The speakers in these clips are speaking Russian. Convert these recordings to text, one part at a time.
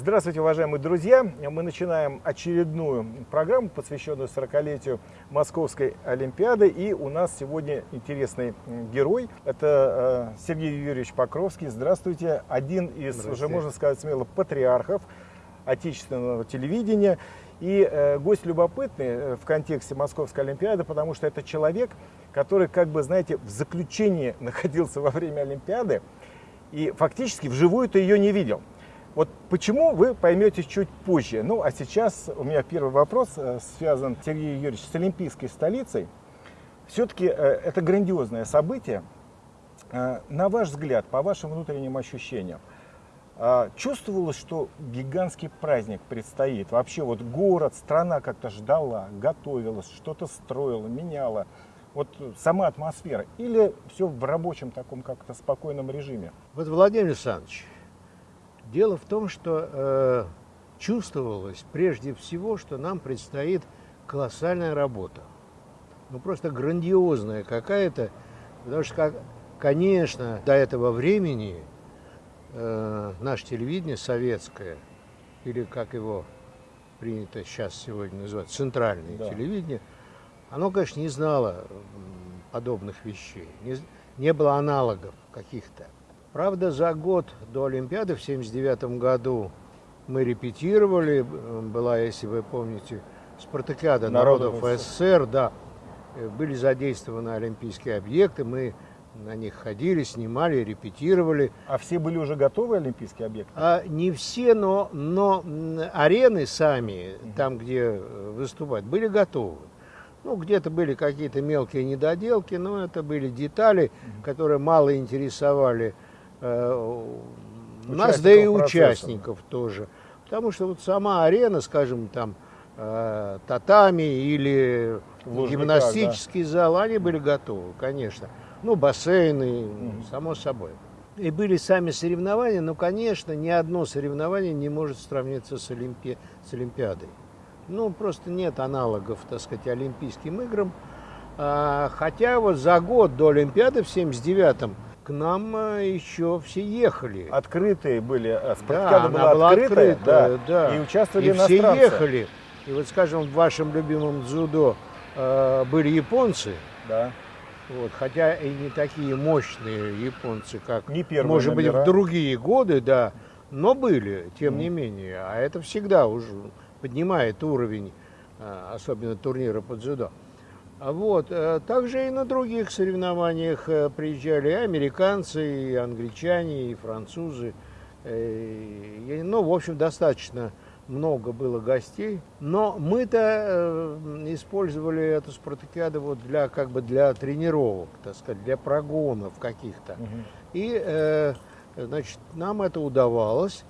Здравствуйте, уважаемые друзья! Мы начинаем очередную программу, посвященную 40-летию Московской Олимпиады. И у нас сегодня интересный герой. Это э, Сергей Юрьевич Покровский. Здравствуйте! Один из, уже можно сказать смело, патриархов отечественного телевидения. И э, гость любопытный э, в контексте Московской Олимпиады, потому что это человек, который, как бы, знаете, в заключении находился во время Олимпиады и фактически вживую-то ее не видел. Вот почему вы поймете чуть позже. Ну, а сейчас у меня первый вопрос э, связан, Сергей Юрьевич, с Олимпийской столицей. Все-таки э, это грандиозное событие. Э, на ваш взгляд, по вашим внутренним ощущениям, чувствовалось, что гигантский праздник предстоит? Вообще вот город, страна как-то ждала, готовилась, что-то строила, меняла. Вот сама атмосфера. Или все в рабочем таком как-то спокойном режиме? Вот, Владимир Александрович, Дело в том, что э, чувствовалось прежде всего, что нам предстоит колоссальная работа. Ну просто грандиозная какая-то. Потому что, как, конечно, до этого времени э, наше телевидение советское, или как его принято сейчас сегодня называть, центральное да. телевидение, оно, конечно, не знало подобных вещей, не, не было аналогов каких-то. Правда, за год до Олимпиады в 1979 году мы репетировали, была, если вы помните, спартакиада народов, народов СССР, да, э, были задействованы олимпийские объекты, мы на них ходили, снимали, репетировали. А все были уже готовы олимпийские объекты? А, не все, но, но арены сами, там, где э, выступать, были готовы. Ну, где-то были какие-то мелкие недоделки, но это были детали, которые мало интересовали Э, нас, да и участников процесса. тоже. Потому что вот сама арена, скажем, там, э, татами или Лужниках, гимнастический да. зал, они были готовы, конечно. Ну, бассейны, mm само собой. И были сами соревнования, но, конечно, ни одно соревнование не может сравниться с, Олимпи... с Олимпиадой. Ну, просто нет аналогов, так сказать, Олимпийским играм. А, хотя вот за год до Олимпиады в 79-м к нам э, еще все ехали. Открытые были, э, спартакиада да, была, была открытая, открытая да, да. и участвовали и иностранцы. все ехали. И вот, скажем, в вашем любимом дзюдо э, были японцы. Да. Вот, хотя и не такие мощные японцы, как, не может номера. быть, в другие годы, да, но были, тем mm. не менее. А это всегда уже поднимает уровень, э, особенно турнира по дзюдо. Вот. Э, также и на других соревнованиях э, приезжали и американцы, и англичане, и французы. Э, ну, в общем, достаточно много было гостей. Но мы-то использовали эту спартакиаду вот для, как бы для тренировок, так сказать, для прогонов каких-то. Угу. И, значит, нам это удавалось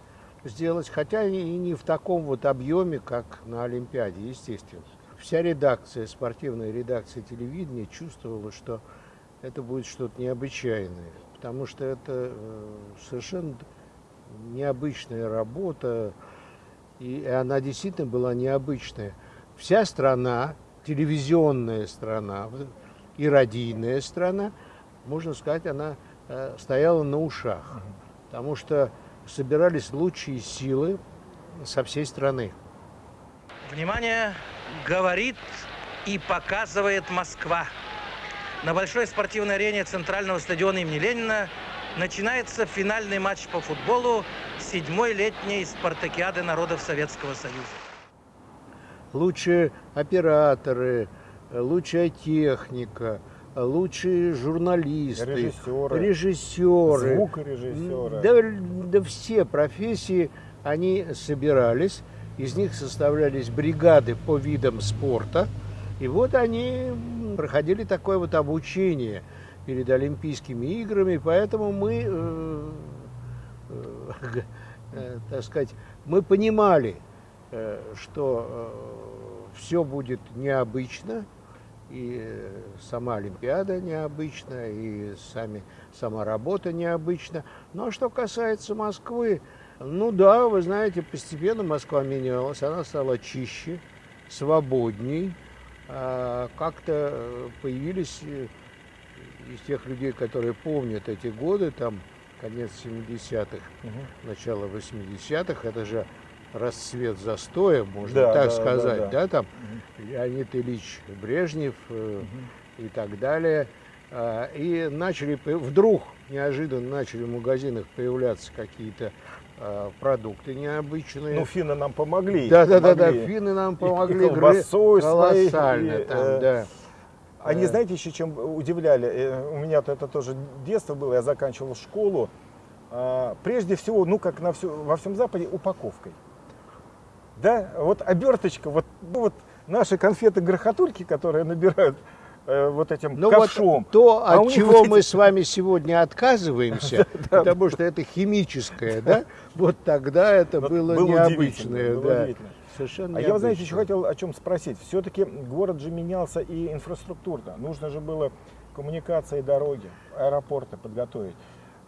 сделать, хотя и не в таком вот объеме, как на Олимпиаде, естественно вся редакция, спортивная редакция телевидения чувствовала, что это будет что-то необычайное, потому что это э, совершенно необычная работа, и она действительно была необычная. Вся страна, телевизионная страна и радийная страна, можно сказать, она э, стояла на ушах, потому что собирались лучшие силы со всей страны. Внимание! Говорит и показывает Москва. На большой спортивной арене Центрального стадиона имени Ленина начинается финальный матч по футболу седьмой летней спартакиады народов Советского Союза. Лучшие операторы, лучшая техника, лучшие журналисты, режиссеры, режиссеры звукорежиссеры. Да, да все профессии, они собирались из них составлялись бригады по видам спорта. И вот они проходили такое вот обучение перед Олимпийскими играми, поэтому мы, э, э, э, так сказать, мы понимали, что все будет необычно, и сама Олимпиада необычна, и сами, сама работа необычна. Но ну, а что касается Москвы, ну да, вы знаете, постепенно Москва менялась, она стала чище, свободней. А как-то появились э, из тех людей, которые помнят эти годы, там конец 70-х, угу. начало 80-х, это же расцвет застоя, можно да, так да, сказать, да, да. да там угу. Леонид Ильич Брежнев угу. и так далее. А, и начали, вдруг неожиданно начали в магазинах появляться какие-то продукты необычные. Ну, финны нам помогли. Да, да, да, да, финны нам помогли. И, и колбасой колоссально и, там, э, да. Они, знаете, еще чем удивляли? Э, у меня это тоже детство было, я заканчивал школу. А, прежде всего, ну, как на все, во всем Западе, упаковкой. Да, вот оберточка, вот, ну, вот наши конфеты-грохотульки, которые набирают э, вот этим ну ковшом. Вот то, а от чего мы эти... с вами сегодня отказываемся, потому что это химическое, да, вот тогда это было необычное. Совершенно а я, знаете, еще хотел о чем спросить. Все-таки город же менялся и инфраструктурно. Нужно же было коммуникации, дороги, аэропорты подготовить.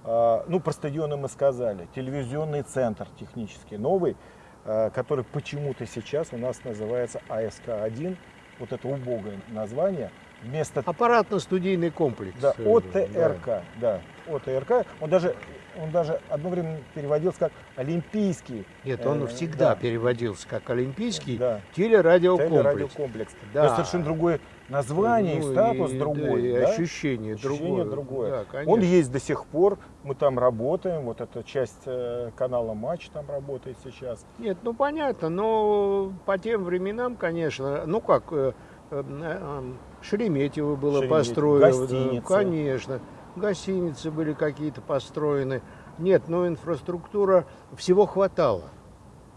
А, ну, про стадионы мы сказали. Телевизионный центр технический новый, а, который почему-то сейчас у нас называется АСК-1. Вот это убогое название. Вместо... Аппаратно-студийный комплекс. Да, ОТРК. Да. да, ОТРК. Он даже он даже одно время переводился как олимпийский. Нет, он э, всегда да. переводился как олимпийский да. телерадиокомплекс. телерадиокомплекс. Да. Совершенно другое название ну, и статус и, другой. Да, и да? ощущение, ощущение другое. Да, он есть до сих пор, мы там работаем, вот эта часть э, канала Матч там работает сейчас. Нет, ну понятно, но по тем временам, конечно, ну как, э, э, э, Шереметьево было Шереметьево, построено. Гостиница. конечно гостиницы были какие-то построены. Нет, но инфраструктура, всего хватало.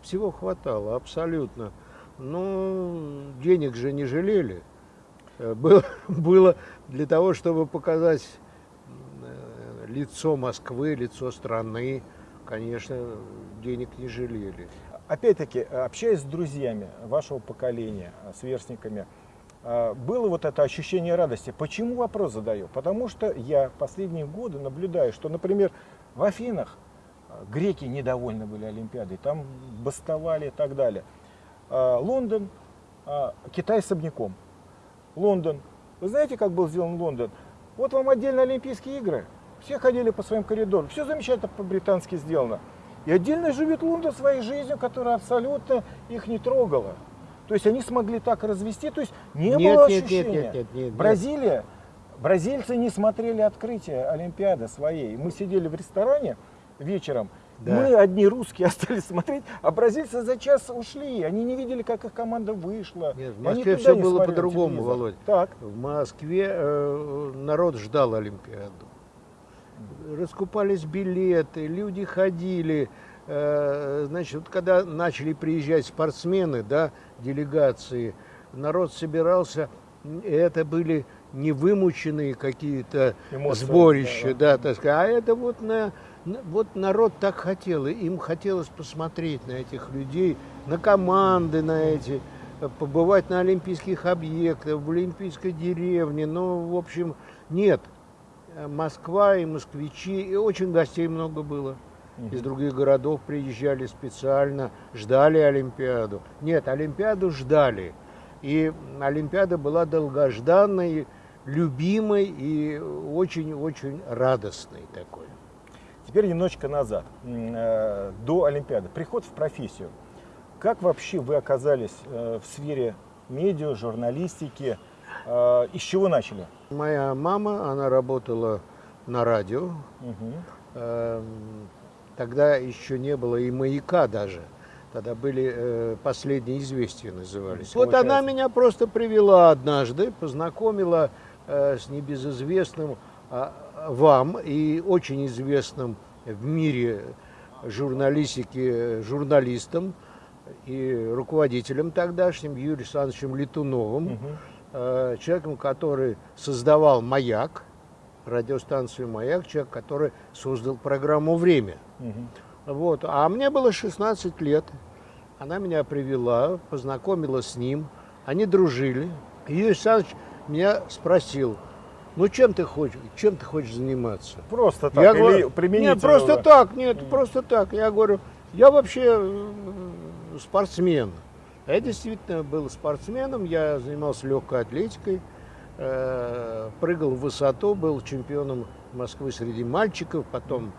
Всего хватало, абсолютно. Ну, денег же не жалели. Э, было, было для того, чтобы показать э, лицо Москвы, лицо страны, конечно, денег не жалели. Опять-таки, общаясь с друзьями вашего поколения, с верстниками, а, было вот это ощущение радости. Почему вопрос задаю? Потому что я последние годы наблюдаю, что, например, в Афинах а, греки недовольны были Олимпиадой, там бастовали и так далее. А, Лондон, Китай особняком. Лондон. Вы знаете, как был сделан Лондон? Вот вам отдельно Олимпийские игры. Все ходили по своим коридорам. Все замечательно по-британски сделано. И отдельно живет Лондон своей жизнью, которая абсолютно их не трогала. То есть они смогли так развести, то есть не нет, было ощущения. Нет, нет, нет, нет, Бразилия, бразильцы не смотрели открытие Олимпиады своей. Мы сидели в ресторане вечером, да. Мы одни русские остались смотреть, а бразильцы за час ушли. Они не видели, как их команда вышла. Нет, в Москве все было по-другому, Володь. Так. В Москве э, народ ждал Олимпиаду. Раскупались билеты, люди ходили. Э, значит, вот когда начали приезжать спортсмены, да, делегации, народ собирался, это были невымученные какие-то сборища, да, да, так сказать, а это вот на, вот народ так хотел, и им хотелось посмотреть на этих людей, на команды, на эти, побывать на олимпийских объектах, в олимпийской деревне, ну, в общем, нет. Москва и москвичи, и очень гостей много было из других городов приезжали специально, ждали Олимпиаду. Нет, Олимпиаду ждали. И Олимпиада была долгожданной, любимой и очень-очень радостной такой. Теперь немножечко назад, э, до Олимпиады. Приход в профессию. Как вообще вы оказались э, в сфере медиа, журналистики? Э, из чего начали? Моя мама, она работала на радио. Угу. Тогда еще не было и маяка даже. Тогда были э, последние известия назывались. Получается. Вот она меня просто привела однажды, познакомила э, с небезызвестным э, вам и очень известным в мире журналистики журналистом и руководителем тогдашним Юрием Александровичем Летуновым, угу. э, человеком, который создавал «Маяк», радиостанцию «Маяк», человек, который создал программу «Время». Угу. Вот. А мне было 16 лет. Она меня привела, познакомила с ним. Они дружили. Юрий Александрович меня спросил, ну чем ты хочешь, чем ты хочешь заниматься? Просто так, я или говорю, применительно? Нет, просто так, нет, mm. просто так. Я говорю, я вообще э, спортсмен. Я действительно был спортсменом, я занимался легкой атлетикой, прыгал в высоту, был чемпионом Москвы среди мальчиков, потом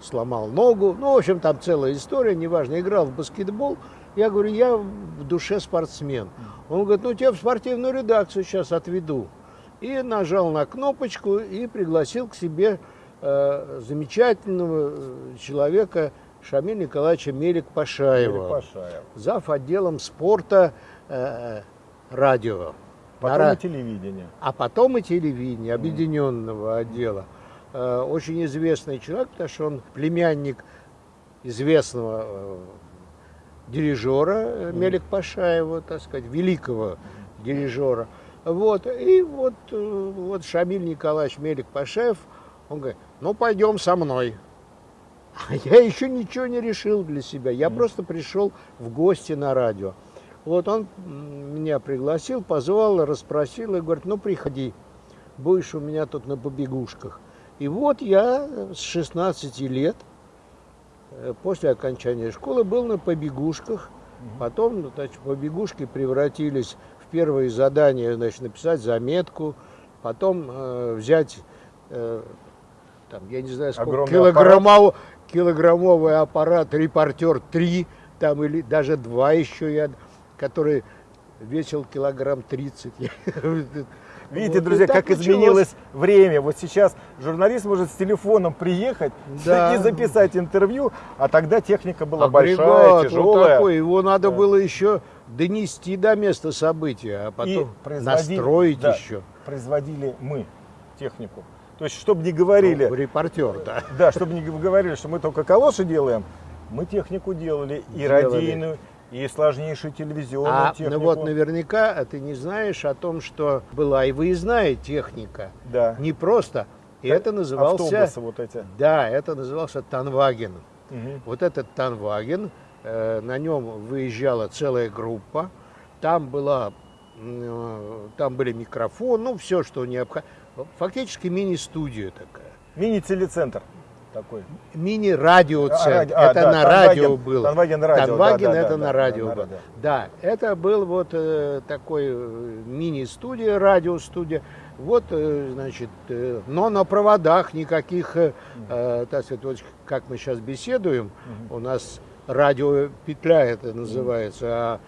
сломал ногу. Ну, в общем, там целая история, неважно, играл в баскетбол. Я говорю, я в душе спортсмен. Он говорит, ну, тебя в спортивную редакцию сейчас отведу. И нажал на кнопочку и пригласил к себе э, замечательного э, человека Шамиль Николаевича Мелик Пашаева. Мелик Пашаев. Зав. отделом спорта э, радио. Потом на, и телевидение. А потом и телевидение, объединенного mm. отдела. Э, очень известный человек, потому что он племянник известного э, дирижера mm. Мелик Пашаева, так сказать, великого дирижера. Вот, и вот, э, вот Шамиль Николаевич Мелик Пашаев, он говорит, ну пойдем со мной. А я еще ничего не решил для себя, я просто пришел в гости на радио. Вот он меня пригласил, позвал, расспросил и говорит, ну приходи, будешь у меня тут на побегушках. И вот я с 16 лет, э, после окончания школы, был на побегушках. Потом ну, значит, побегушки превратились в первые задания, значит, написать заметку, потом э, взять, э, там, я не знаю, сколько, килограммов, килограммовый аппарат «Репортер 3», там, или даже два еще я, который весил килограмм 30. Видите, вот друзья, как началось. изменилось время. Вот сейчас журналист может с телефоном приехать да. и записать интервью, а тогда техника была Агрегат, большая, тяжелая. Вот такой. Его надо да. было еще донести до места события, а потом настроить да, еще. Производили мы технику. То есть, чтобы не говорили... Ну, репортер, да. Да, чтобы не говорили, что мы только калоши делаем, мы технику делали, и делали. радийную, и сложнейшую телевизионную а, технику. Ну вот наверняка ты не знаешь о том, что была и выездная техника. Да. Не просто. И это назывался... Автобусы вот эти. Да, это назывался Tonwagen. Угу. Вот этот Tonwagen, э, на нем выезжала целая группа. Там была, э, там были микрофоны, ну все, что необходимо. Фактически мини-студия такая. Мини-телецентр такой? Мини-радиоцентр. А, это а, на да, радио Tonwagen, было. Tonwagen радио. Tonwagen да, это да, на да, радио да, было. Да. да, это был вот э, такой э, мини-студия, радиостудия. Вот, э, значит, э, но на проводах никаких, э, э, так сказать, вот как мы сейчас беседуем, угу. у нас радиопетля это называется, а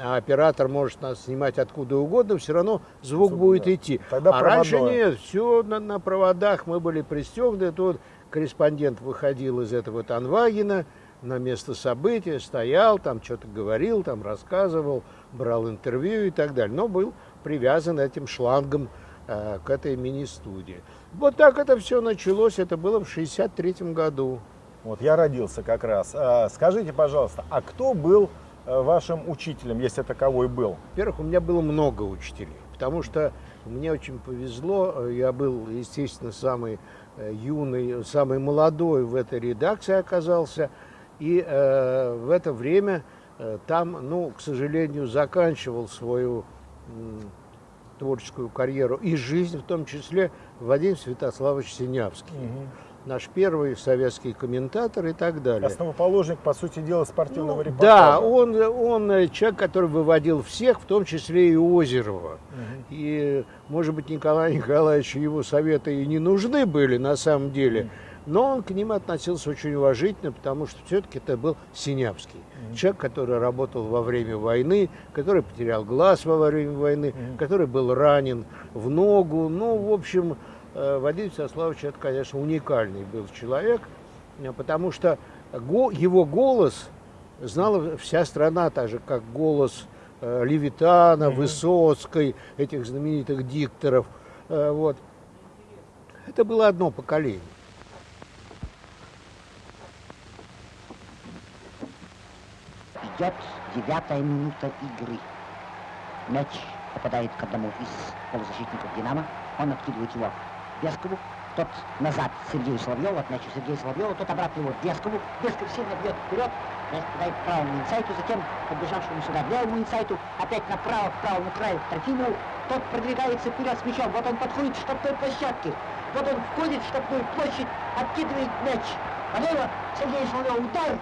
а оператор может нас снимать откуда угодно, все равно звук, будет да. идти. Тогда а проводное. раньше нет, все на, на проводах, мы были пристегнуты, тут корреспондент выходил из этого Танвагина на место события, стоял, там что-то говорил, там рассказывал, брал интервью и так далее, но был привязан этим шлангом э, к этой мини-студии. Вот так это все началось, это было в 63 году. Вот я родился как раз. А, скажите, пожалуйста, а кто был Э, вашим учителем, если таковой был? Во-первых, у меня было много учителей, потому что мне очень повезло. Я был, естественно, самый э, юный, самый молодой в этой редакции оказался. И э, в это время э, там, ну, к сожалению, заканчивал свою э, творческую карьеру и жизнь, в том числе Вадим Святославович Синявский. Угу наш первый советский комментатор и так далее. Основоположник, по сути дела, спортивного ну, репортажа. Да, он, он э, человек, который выводил всех, в том числе и Озерова. Угу. И, может быть, Николай Николаевич его советы и не нужны были на самом деле, угу. но он к ним относился очень уважительно, потому что все-таки это был Синявский. Угу. Человек, который работал во время войны, который потерял глаз во время войны, угу. который был ранен в ногу. Ну, в общем, Вадим Всеславович это, конечно, уникальный был человек, э, потому что его голос знала вся страна, так же, как голос э, Левитана, mm-hmm. Высоцкой, этих знаменитых дикторов. Вот. Это было одно поколение. Идет девятая минута игры. Мяч попадает к одному из полузащитников «Динамо». Он откидывает его Бескову, тот назад Сергею Соловьеву, от мяча Сергея Соловьева, тот обратно его Бескову. Бесков сильно бьет вперед, к правому инсайту, затем подбежавшему сюда левому инсайту, опять направо, к правому краю Трофимову. Тот продвигается вперед с мячом, вот он подходит к штрафной площадке. Вот он входит в штрафную площадь, откидывает мяч. Полево, Сергей Соловьев, удар.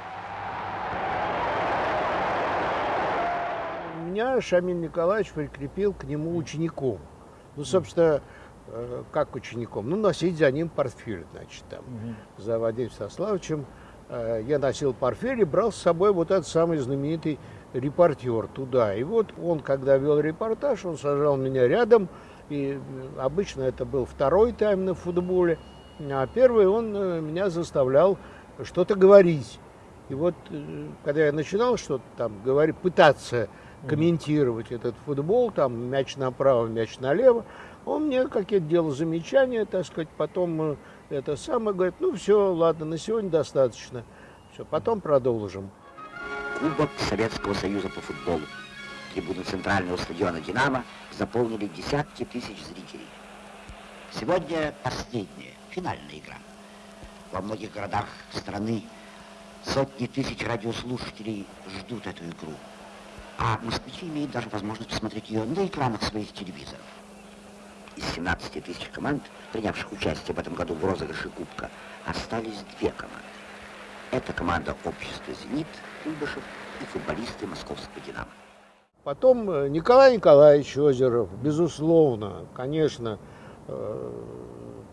Меня Шамиль Николаевич прикрепил к нему учеником. Ну, собственно, как учеником? Ну, носить за ним портфель, значит, там, угу. за Вадимом Сославовичем. Э, я носил портфель и брал с собой вот этот самый знаменитый репортер туда. И вот он, когда вел репортаж, он сажал меня рядом, и обычно это был второй тайм на футболе, а первый он меня заставлял что-то говорить. И вот, когда я начинал что-то там говорить, пытаться комментировать этот футбол, там мяч направо, мяч налево. Он мне какие-то делал замечания, так сказать, потом э, это самое, говорит, ну все, ладно, на сегодня достаточно. Все, потом продолжим. Кубок Советского Союза по футболу. Трибуны центрального стадиона «Динамо» заполнили десятки тысяч зрителей. Сегодня последняя, финальная игра. Во многих городах страны сотни тысяч радиослушателей ждут эту игру а москвичи имеют даже возможность посмотреть ее на экранах своих телевизоров. Из 17 тысяч команд, принявших участие в этом году в розыгрыше Кубка, остались две команды. Это команда общества «Зенит» Куйбышев и футболисты московского «Динамо». Потом э, Николай Николаевич Озеров, безусловно, конечно, э,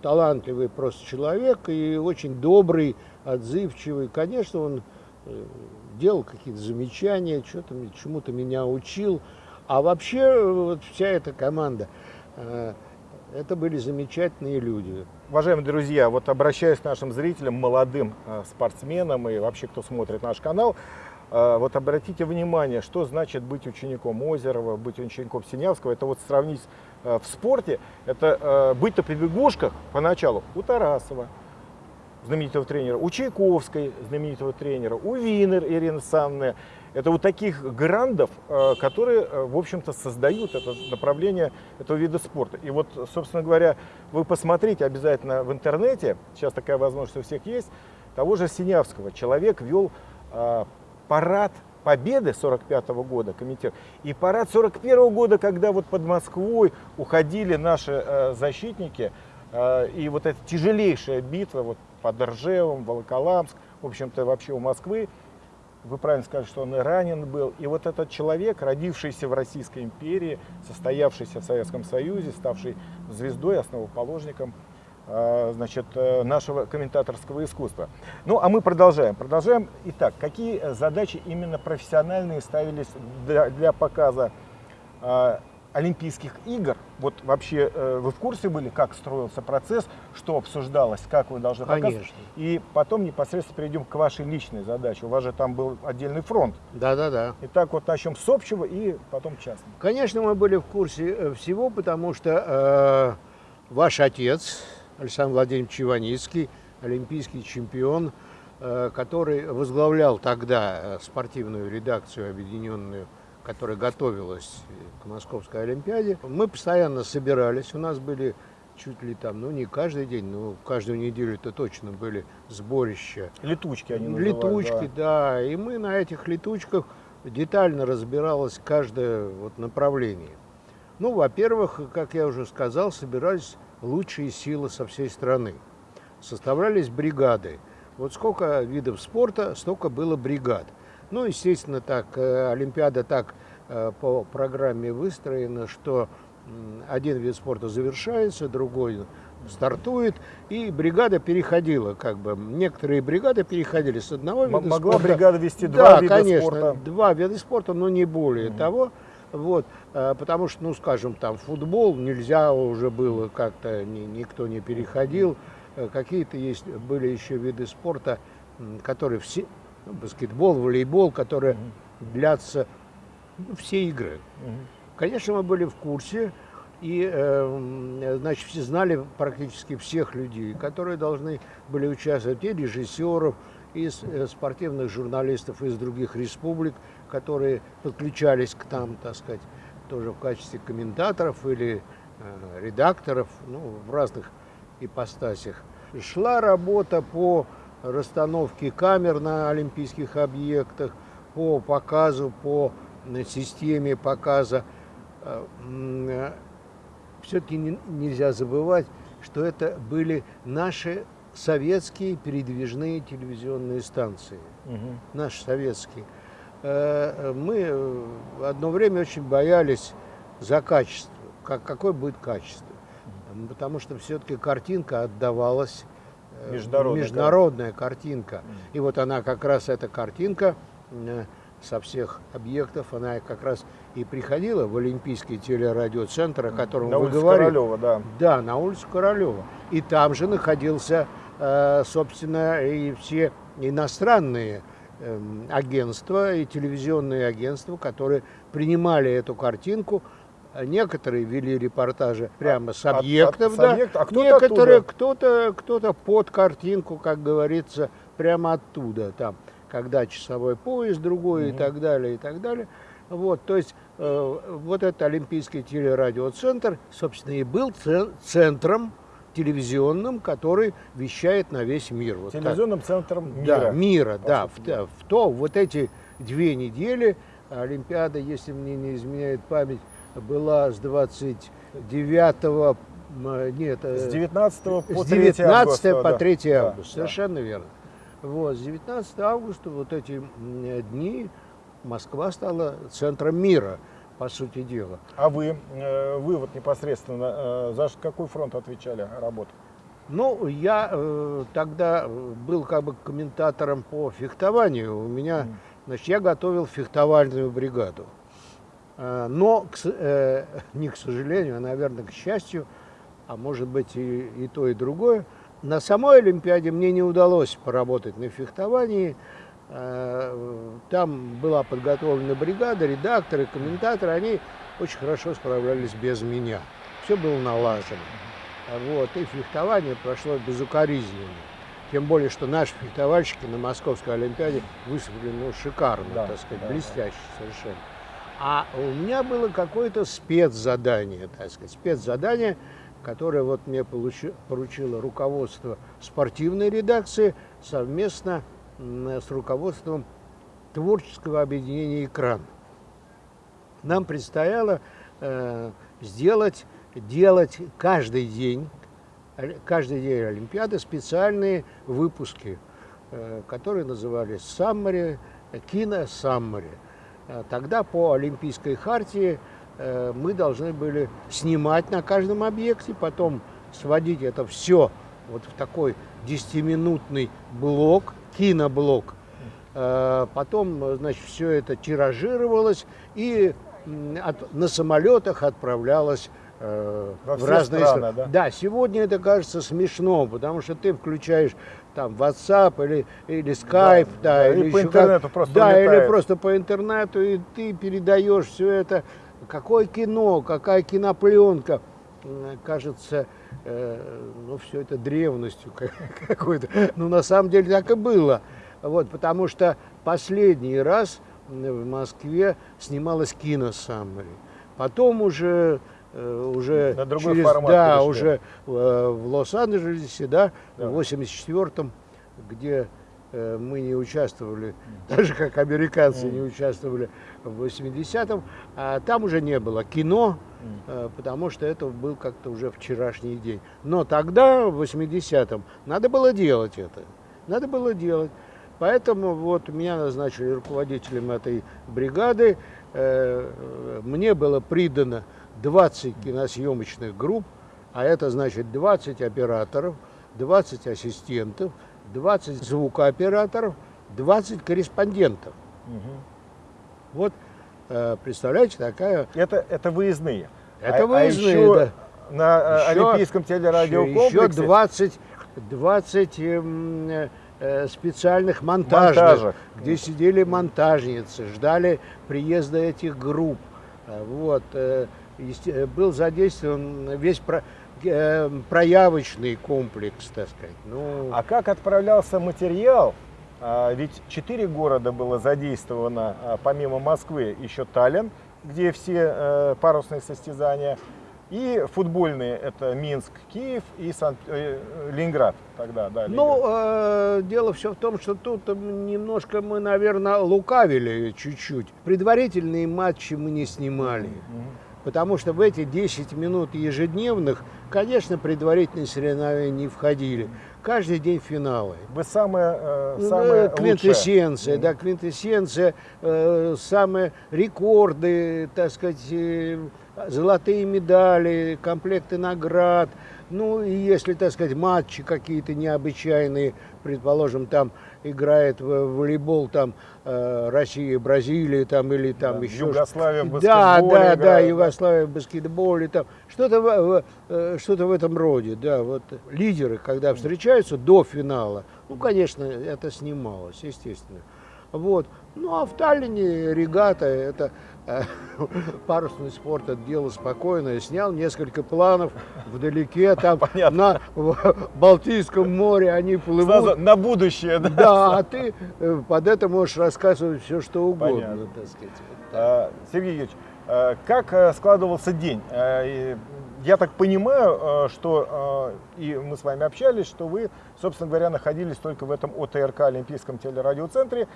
талантливый просто человек и очень добрый, отзывчивый. Конечно, он э, делал какие-то замечания, что-то чему-то меня учил. А вообще вот вся эта команда, это были замечательные люди. Уважаемые друзья, вот обращаясь к нашим зрителям, молодым э, спортсменам и вообще, кто смотрит наш канал, э, вот обратите внимание, что значит быть учеником Озерова, быть учеником Синявского. Это вот сравнить в спорте, это быть на побегушках поначалу у Тарасова, знаменитого тренера, у Чайковской, знаменитого тренера, у Винер Ирины Санны. Это вот таких грандов, э, которые, э, в общем-то, создают это направление этого вида спорта. И вот, собственно говоря, вы посмотрите обязательно в интернете, сейчас такая возможность у всех есть, того же Синявского. Человек вел э, парад Победы 45 -го года, комитет, и парад 41 -го года, когда вот под Москвой уходили наши защитники, и вот эта тяжелейшая битва, вот под Ржевом, Волоколамск, в общем-то вообще у Москвы. Вы правильно сказали, что он и ранен был. И вот этот человек, родившийся в Российской империи, состоявшийся в Советском Союзе, ставший звездой, основоположником э, значит, э, нашего комментаторского искусства. Ну, а мы продолжаем. Продолжаем. Итак, какие задачи именно профессиональные ставились для, для показа э, Олимпийских игр, вот вообще э, вы в курсе были, как строился процесс, что обсуждалось, как вы должны? Конечно. И потом непосредственно перейдем к вашей личной задаче. У вас же там был отдельный фронт. Да, да, да. Итак, вот начнем с общего и потом частного. Конечно, мы были в курсе э, всего, потому что э, ваш отец, Александр Владимирович Иваницкий, олимпийский чемпион, э, который возглавлял тогда э, спортивную редакцию объединенную которая готовилась к Московской Олимпиаде, мы постоянно собирались. У нас были чуть ли там, ну не каждый день, но каждую неделю это точно были сборища. Летучки они называют. Летучки, да. да. И мы на этих летучках детально разбиралось каждое вот направление. Ну, во-первых, как я уже сказал, собирались лучшие силы со всей страны. Составлялись бригады. Вот сколько видов спорта, столько было бригад. Ну, естественно, так, э, Олимпиада так э, по программе выстроена, что один вид спорта завершается, другой стартует, и бригада переходила, как бы, некоторые бригады переходили с одного вида Могла спорта. Могла бригада вести два да, вида конечно, спорта? два вида спорта, но не более mm того. Вот, э, потому что, ну, скажем, там футбол нельзя уже было как-то, ни, никто не переходил. Какие-то есть, были еще виды спорта, которые все, баскетбол, волейбол, которые угу. длятся ну, все игры. Угу. Конечно, мы были в курсе, и, э, значит, все знали практически всех людей, которые должны были участвовать, и режиссеров, и э, спортивных журналистов из других республик, которые подключались к нам, так сказать, тоже в качестве комментаторов или э, редакторов, ну, в разных ипостасях. Шла работа по расстановки камер на олимпийских объектах, по показу, по э, системе показа. Э, э, Все-таки нельзя забывать, что это были наши советские передвижные телевизионные станции. Угу. Наши советские. Мы одно время очень боялись за качество. Как, какое будет качество? потому что все-таки картинка отдавалась э, международная, международная картинка. И вот она как раз эта картинка э, со всех объектов, она как раз и приходила в Олимпийский телерадиоцентр, о котором на вы говорили. Королева, да. Да, на улицу Королева. И там же находился, э, собственно, и все иностранные эм, агентства и телевизионные агентства, которые принимали эту картинку, Некоторые вели репортажи прямо с объектов, от, от, да. Объект, а кто Некоторые кто-то кто-то под картинку, как говорится, прямо оттуда там, когда часовой поезд другой угу. и так далее и так далее. Вот, то есть э, вот этот Олимпийский телерадиоцентр, собственно, и был центром телевизионным, который вещает на весь мир. Вот Телевизионным так. центром мира. Да, мира, да. В, в то, вот эти две недели Олимпиада, если мне не изменяет память, была с 29 нет, э, с 19 по 3 с 19 августа, по 3 да. августа, да, совершенно да. верно. Вот, с 19 августа вот эти дни Москва стала центром мира, по сути дела. А вы, э, вы вот непосредственно, э, за какой фронт отвечали работу? Ну, я тогда был как бы комментатором по фехтованию. У меня, значит, я готовил фехтовальную бригаду. Э, но, э, не к сожалению, а, наверное, к счастью, а может быть и, и то, и другое, на самой Олимпиаде мне не удалось поработать на фехтовании. Э, там была подготовлена бригада, редакторы, комментаторы, они очень хорошо справлялись без меня. Все было налажено. Вот, и фехтование прошло безукоризненно. Тем более, что наши фехтовальщики на Московской Олимпиаде выступили ну, шикарно, да, так сказать, да, блестяще да. совершенно. А у меня было какое-то спецзадание, так сказать, спецзадание, которое вот мне поручило руководство спортивной редакции совместно с руководством творческого объединения «Экран». Нам предстояло э, сделать, делать каждый день, каждый день Олимпиады специальные выпуски, э, которые назывались «Саммари», «Кино Саммари». Э, тогда по Олимпийской хартии э, мы должны были снимать на каждом объекте, потом сводить это все вот в такой 10-минутный блок, киноблок. Э, потом, значит, все это тиражировалось и от, на самолетах отправлялось э, в разные страны. Да? да, сегодня это кажется смешно, потому что ты включаешь там WhatsApp или, или Skype, да, да, или по интернету как, просто Да, улетает. или просто по интернету, и ты передаешь все это. Какое кино, какая кинопленка. Кажется, э, ну, все это древностью какой-то. Ну, на самом деле так и было. Вот, потому что последний раз в Москве снималась кино Саммари. Потом уже уже на другой через, формат да, перешли. уже э, в Лос-Анджелесе, да, да, в 84-м, где э, мы не участвовали, даже как американцы mm. не участвовали в 80-м, а там уже не было кино, mm. потому что это был как-то уже вчерашний день. Но тогда, в 80-м, надо было делать это. Надо было делать. Поэтому вот меня назначили руководителем этой бригады. Мне было придано 20 киносъемочных групп, а это значит 20 операторов, 20 ассистентов, 20 звукооператоров, 20 корреспондентов. Угу. Вот, э, представляете, такая... Это, это выездные. Это а, выездные, а еще да. На э, еще, Олимпийском телерадиокомплексе... Еще 20, 20 э, э, специальных монтажных, Монтажах. где сидели монтажницы, ждали приезда этих групп. Вот, Э, был задействован весь про, э, проявочный комплекс, так сказать. Ну... А как отправлялся материал? А, ведь четыре города было задействовано, а, помимо Москвы, еще Таллин, где все э, парусные состязания, и футбольные это Минск, Киев и Сан... э, Ленинград тогда, да. Ну, э, дело все в том, что тут немножко мы, наверное, лукавили чуть-чуть. Предварительные матчи мы не снимали. Mm-hmm. Потому что в эти 10 минут ежедневных, конечно, предварительные соревнования не входили. Каждый день финалы. Вы самая, э, самая Квинтэссенция, лучшая. да, квинтэссенция, э, самые рекорды, так сказать, э, золотые медали, комплекты наград, ну и если, так сказать, матчи какие-то необычайные, предположим, там играет в волейбол там э, Россия, Бразилия там или там да, еще Югославия в баскетболе. Да, да, играет, да, Югославия в баскетболе там что-то в, э, что-то в этом роде, да, вот лидеры, когда встречаются до финала, ну, конечно, это снималось, естественно. Вот. Ну а в Таллине регата, это парусный спорт, это дело спокойное. Снял несколько планов вдалеке, там на Балтийском море они плывут. Сразу на будущее, да? Да, а ты э, под это можешь рассказывать все, что угодно, так сказать. А, Сергей Юрьевич, э, как э, складывался день? Я так понимаю, что и мы с вами общались, что вы, собственно говоря, находились только в этом ОТРК Олимпийском телерадиоцентре,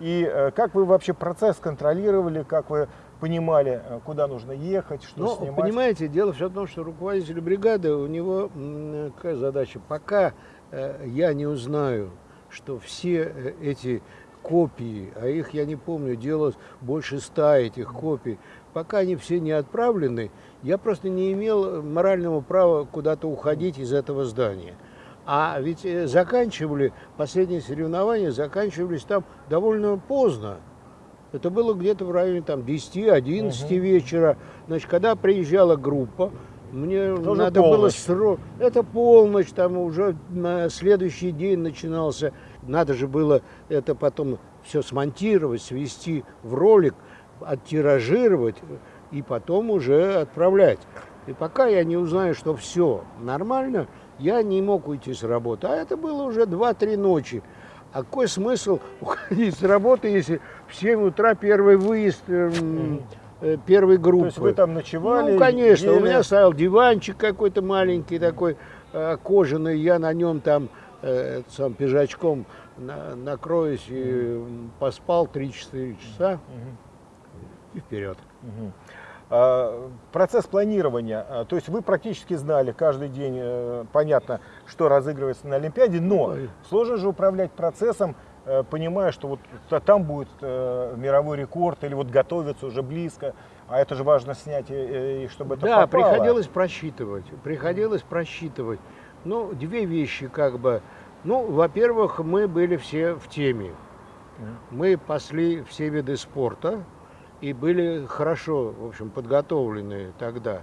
и э, как вы вообще процесс контролировали, как вы понимали, э, куда нужно ехать, что ну, снимать? Понимаете, дело все в том, что руководитель бригады, у него какая задача? Пока э, я не узнаю, что все эти копии, а их, я не помню, делалось больше ста этих копий, пока они все не отправлены, я просто не имел морального права куда-то уходить из этого здания. А ведь э, заканчивали, последние соревнования заканчивались там довольно поздно. Это было где-то в районе там 10-11 угу. вечера. Значит, когда приезжала группа, мне Тоже надо полночь. было срок. Это полночь, там уже на следующий день начинался. Надо же было это потом все смонтировать, свести в ролик, оттиражировать и потом уже отправлять. И пока я не узнаю, что все нормально, я не мог уйти с работы. А это было уже 2-3 ночи. А какой смысл уходить с работы, если в 7 утра первый выезд э, э, первой группы? То есть вы там ночевали? Ну, конечно. Ели... У меня стоял диванчик какой-то маленький такой, э, кожаный. Я на нем там э, сам пижачком на, накроюсь и э, поспал 3-4 часа. Угу. И вперед. Угу. А, процесс планирования, а, то есть вы практически знали каждый день, э, понятно, что разыгрывается на Олимпиаде, но сложно же управлять процессом, э, понимая, что вот там будет э, мировой рекорд или вот готовится уже близко, а это же важно снять, и чтобы это Да, попало. приходилось просчитывать, приходилось просчитывать. Ну, две вещи как бы. Ну, во-первых, мы были все в теме. Мы пасли все виды спорта, и были хорошо, в общем, подготовлены тогда.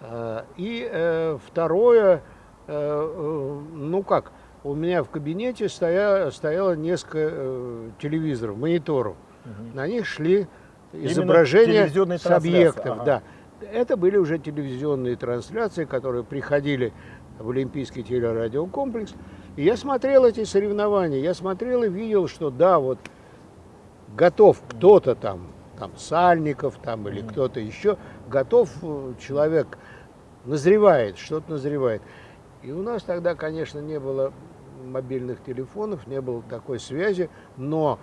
А, и э, второе, э, ну как, у меня в кабинете стояло, стояло несколько э, телевизоров, мониторов. Угу. На них шли изображения с объектов. Ага. Да. Это были уже телевизионные трансляции, которые приходили в Олимпийский телерадиокомплекс. И я смотрел эти соревнования, я смотрел и видел, что да, вот готов кто-то там там Сальников там, или кто-то еще, готов э, человек, назревает, что-то назревает. И у нас тогда, конечно, не было мобильных телефонов, не было такой связи, но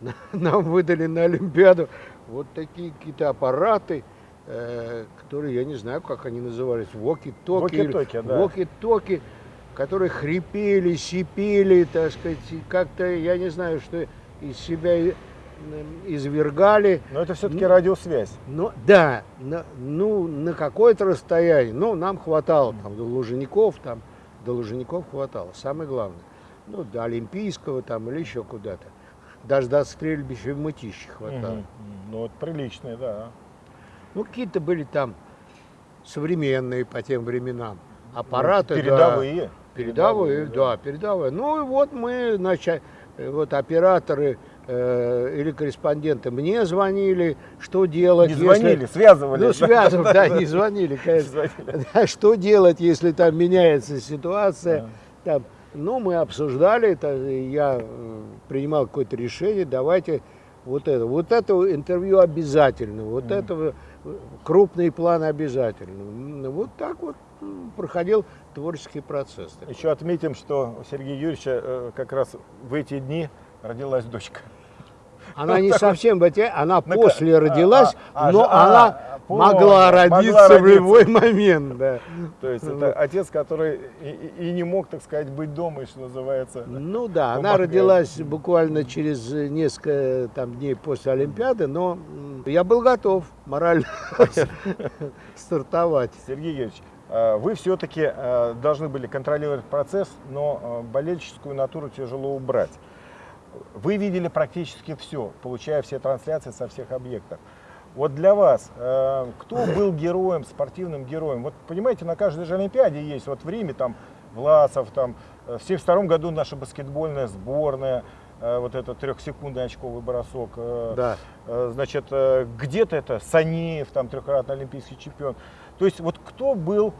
нам выдали на Олимпиаду вот такие какие-то аппараты, э, которые, я не знаю, как они назывались, воки-токи. Воки-токи, да. Воки-токи, которые хрипели, сипели, так сказать, как-то, я не знаю, что из себя извергали. Но это все-таки ну, радиосвязь. Ну, да, на, ну, на какое-то расстояние. Ну, нам хватало там до Лужеников, там, до Лужеников хватало, самое главное. Ну, до Олимпийского там или еще куда-то. Даже до стрельбища в Мытище хватало. Угу. Ну, это приличные, да. Ну, какие-то были там современные по тем временам. Аппараты, ну, передовые. Да, передовые, да, да, передовые. Ну, и вот мы, значит, вот операторы Э, или корреспонденты мне звонили, что делать. Не звонили, если... связывали. Ну, связывали, да, не звонили, конечно. Что делать, если там меняется ситуация. Там, ну, мы обсуждали, это, я э, принимал какое-то решение, давайте вот это. Вот это интервью обязательно, вот mm. это э, крупный план обязательно. Вот так вот проходил творческий процесс. Еще отметим, что у Сергея Юрьевича как раз в эти дни родилась дочка. Она не совсем, она после родилась, а, а, но а, она могла родиться в любой момент. Да. То есть это отец, который и, не мог, так сказать, быть дома, что называется. Ну да, она родилась буквально через несколько там, дней после Олимпиады, но я был готов морально стартовать. Сергей э, вы все-таки должны были контролировать процесс, но болельческую натуру тяжело убрать. Вы видели практически все, получая все трансляции со всех объектов. Вот для вас, кто был героем, спортивным героем? Вот понимаете, на каждой же Олимпиаде есть, вот в Риме там Власов, там, в 1972 году наша баскетбольная сборная, Э, вот этот трехсекундный очковый бросок. Э, да. Э, значит, где-то это Санеев, там трехкратный олимпийский чемпион. То есть вот кто был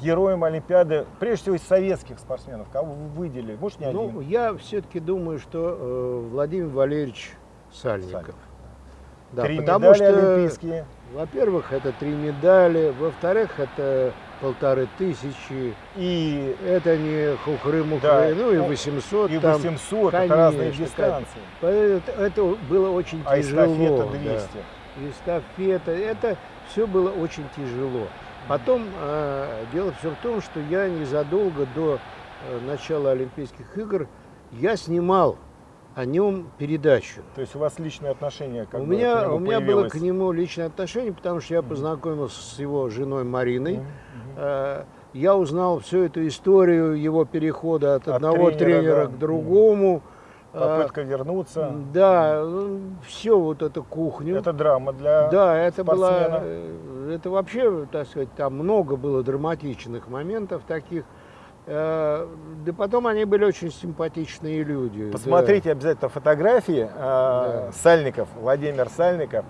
героем Олимпиады, прежде всего из советских спортсменов, кого вы выделили? Может, не ну, Я все-таки думаю, что э, Владимир Валерьевич Сальников. Сальников. Да, Три потому медали что, олимпийские. Во-первых, это три медали. Во-вторых, это полторы тысячи. И это не хухры-мухры, да. ну и 800. И 800, там, это разные дистанции. Это, это было очень а тяжело. А эстафета 200. Да. Эстафета, это все было очень тяжело. Потом э, дело все в том, что я незадолго до э, начала Олимпийских игр я снимал о нем передачу. То есть у вас личное отношение как у меня, У меня было к нему личное отношение, потому что я познакомился с его женой Мариной. Mm-hmm. Я узнал всю эту историю его перехода от, от одного тренера, тренера да. к другому. Попытка а, вернуться. Да, все вот эту кухню. Это драма для Да, это было, э, это вообще, так сказать, там много было драматичных моментов таких. Э, да потом они были очень симпатичные люди. Посмотрите да. обязательно фотографии. Э, да. Сальников, Владимир Сальников.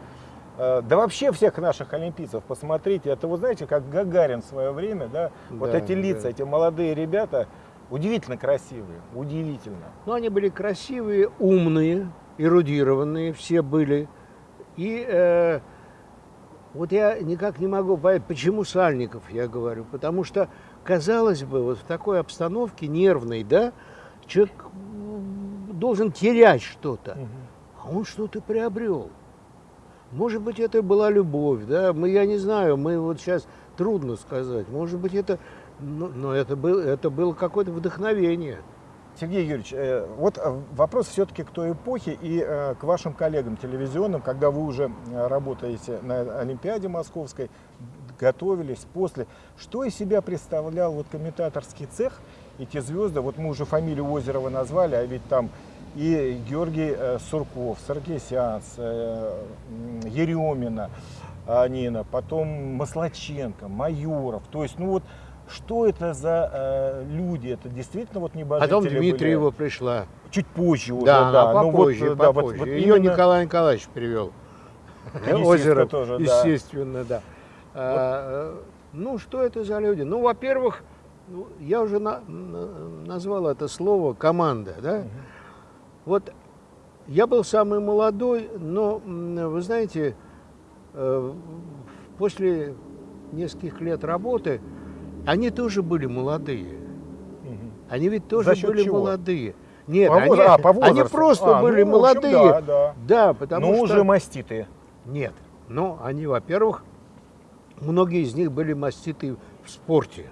Да вообще всех наших олимпийцев посмотрите. Это вы знаете, как Гагарин в свое время, да? да вот эти лица, да. эти молодые ребята, удивительно красивые, удивительно. Ну, они были красивые, умные, эрудированные, все были. И э, вот я никак не могу понять, почему Сальников, я говорю. Потому что казалось бы, вот в такой обстановке нервной, да, человек должен терять что-то, а он что-то приобрел. Может быть, это была любовь, да, мы, я не знаю, мы вот сейчас трудно сказать. Может быть, это, но, но это, был, это было какое-то вдохновение. Сергей Юрьевич, э, вот э, вопрос все-таки к той эпохе и э, к вашим коллегам телевизионным, когда вы уже работаете на Олимпиаде Московской, готовились после. Что из себя представлял вот комментаторский цех, эти звезды, вот мы уже фамилию Озерова назвали, а ведь там и Георгий э, Сурков, Саркисянс, э, Еремина, Нина, потом Маслаченко, Майоров. То есть, ну вот, что это за э, люди? Это действительно вот небожители Потом Дмитриева были? пришла. Чуть позже уже, да. да. попозже, ну, вот, попозже. Да, вот, вот Ее именно... Николай Николаевич привел. Озеро, тоже, естественно, да. да. А, ну, что это за люди? Ну, во-первых, ну, я уже на, на, назвал это слово команда, да? Угу. Вот я был самый молодой, но, вы знаете, э, после нескольких лет работы они тоже были молодые. Угу. Они ведь тоже были чего? молодые. Нет, по они, а, по они просто а, были ну, молодые. Общем, да, да. да, потому ну, что... уже маститые. Нет. Ну, они, во-первых, Многие из них были маститы в спорте,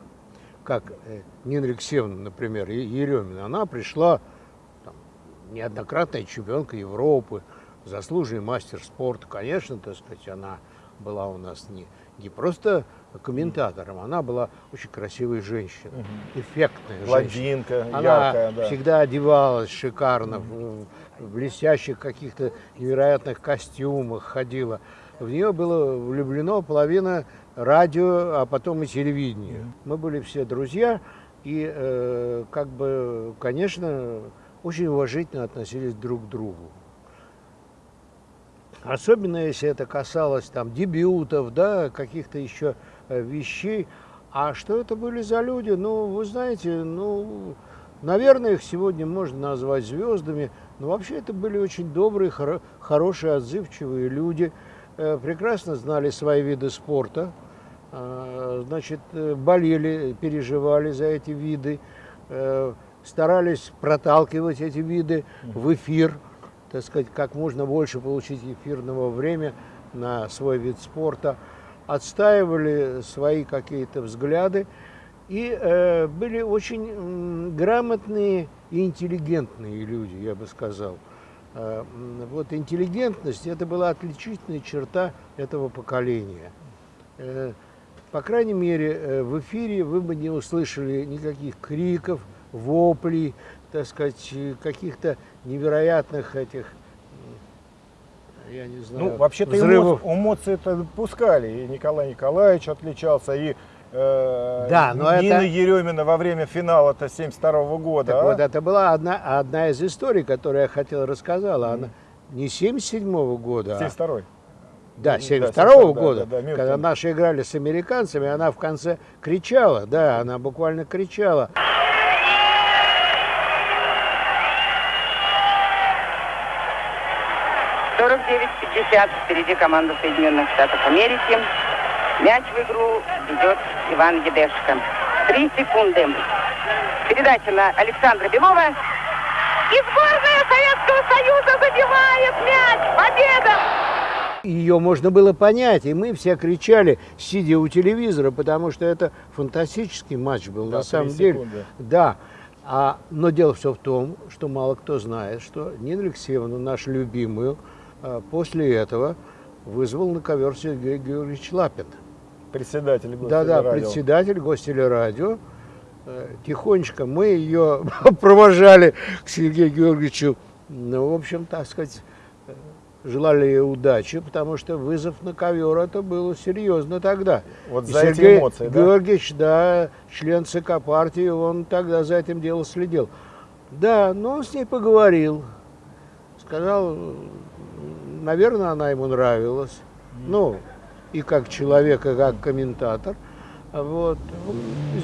как э, Нина Алексеевна, например, Еремина. Она пришла там, неоднократная чемпионка Европы, заслуженный мастер спорта. Конечно, так сказать, она была у нас не, не просто комментатором, она была очень красивой женщиной, угу. эффектная женщина. Она яркая, да. всегда одевалась шикарно, угу. в, в блестящих каких-то невероятных костюмах ходила в нее было влюблено половина радио, а потом и телевидения. Мы были все друзья, и э, как бы, конечно, очень уважительно относились друг к другу. Особенно если это касалось там дебютов, да, каких-то еще вещей. А что это были за люди? Ну, вы знаете, ну, наверное, их сегодня можно назвать звездами, но вообще это были очень добрые, хоро хорошие, отзывчивые люди – Э, прекрасно знали свои виды спорта, э, значит, э, болели, переживали за эти виды, старались проталкивать эти виды в эфир, так сказать, как можно больше получить эфирного времени на свой вид спорта – отстаивали свои какие-то взгляды и э, были очень э, грамотные и интеллигентные люди, я бы сказал. Э, вот интеллигентность – это была отличительная черта этого поколения. Э, по крайней мере, э, в эфире вы бы не услышали никаких криков, воплей, так сказать, каких-то невероятных этих я не знаю, Ну, вообще-то взрывов. эмоции это пускали. И Николай Николаевич отличался, и э, да, но Нина это... Еремина во время финала-то 72 -го года. Так а? вот, это была одна, одна из историй, которую я хотел рассказала. Она не 77 -го года, 72 -й. Да, 72 -го года, да, да, да, когда наши играли с американцами, она в конце кричала, да, она буквально кричала. 49-50 впереди команда Соединенных Штатов Америки. Мяч в игру ведет Иван Едешко. Три секунды. Передача на Александра Белова. И сборная Советского Союза забивает мяч. Победа! Ее можно было понять, и мы все кричали, сидя у телевизора, потому что это фантастический матч был, да, на самом деле. Да. А, но дело все в том, что мало кто знает, что Нина Алексеевна, нашу любимую, после этого вызвал на ковер Сергей Георгиевич Лапин. Председатель Да-да, председатель гостелерадио. Э, тихонечко мы ее провожали к Сергею Георгиевичу. Ну, в общем, так сказать, э, желали ей удачи, потому что вызов на ковер это было серьезно тогда. Вот за Сергей эти эмоции, да? Георгиевич, да, член ЦК партии, он тогда за этим делом следил. Да, но он с ней поговорил, сказал, наверное, она ему нравилась. Ну, и как человек, и как комментатор. Вот.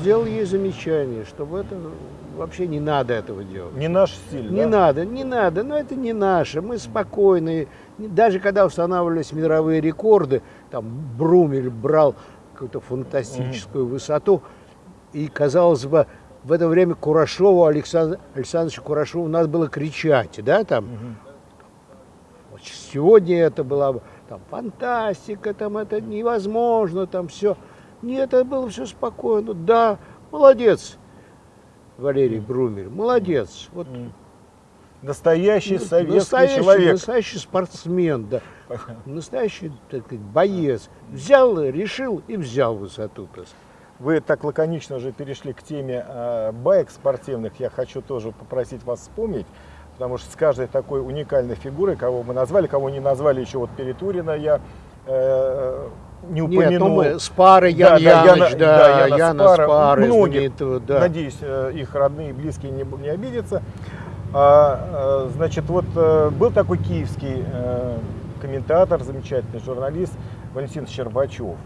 Сделал ей замечание, что в это вообще не надо этого делать. Не наш стиль, Не да? надо, не надо, но это не наше. Мы спокойные. Даже когда устанавливались мировые рекорды, там Брумель брал какую-то фантастическую угу. высоту, и, казалось бы, в это время Курашову, Александр Александровичу Курашову надо было кричать, да, там, угу сегодня это была бы там фантастика, там это невозможно, там все. Нет, это было все спокойно. Да, молодец, Валерий Брумер, молодец. Вот. Настоящий советский настоящий, человек. Настоящий спортсмен, да. Настоящий так сказать, боец. Взял, решил и взял высоту. Вы так лаконично уже перешли к теме э, байк спортивных. Я хочу тоже попросить вас вспомнить потому что с каждой такой уникальной фигурой, кого мы назвали, кого не назвали еще вот Перетурина, я э, не упомянул. Нет, ну мы с парой Ян да, Яныч, да, да, Яна, Яна Спара, Спара многих, да. надеюсь, э, их родные и близкие не, не обидятся. А, э, значит, вот э, был такой киевский комментатор, замечательный журналист Валентин Щербачев.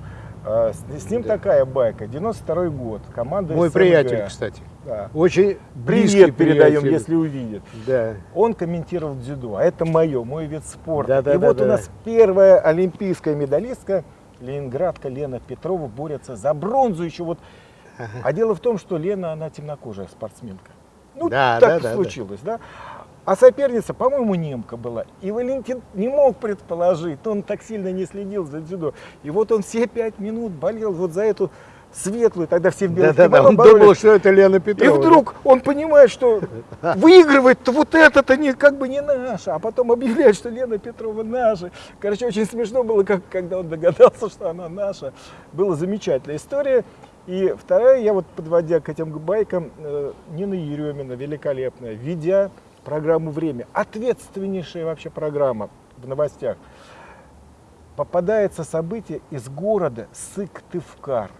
А, с, ним да. такая байка. 92 год. Команда Мой СМГ. приятель, кстати. Да. Очень Привет передаем, приятель. если увидит. Да. Он комментировал дзюдо. А это мое, мой вид спорта. Да, да, И да, вот да. у нас первая олимпийская медалистка, ленинградка Лена Петрова, борется за бронзу еще вот. Ага. А дело в том, что Лена, она темнокожая спортсменка. Ну, да, так да, случилось, да. да. А соперница, по-моему, немка была. И Валентин не мог предположить, он так сильно не следил за дзюдо. И вот он все пять минут болел вот за эту светлую, тогда все в белых да, да, да, он боролись. думал, что это Лена Петрова. И вдруг он понимает, что выигрывает вот это-то не, как бы не наше, а потом объявляет, что Лена Петрова наша. Короче, очень смешно было, как, когда он догадался, что она наша. Была замечательная история. И вторая, я вот подводя к этим байкам, э, Нина Еремина, великолепная, ведя программу «Время». Ответственнейшая вообще программа в новостях. Попадается событие из города Сыктывкар.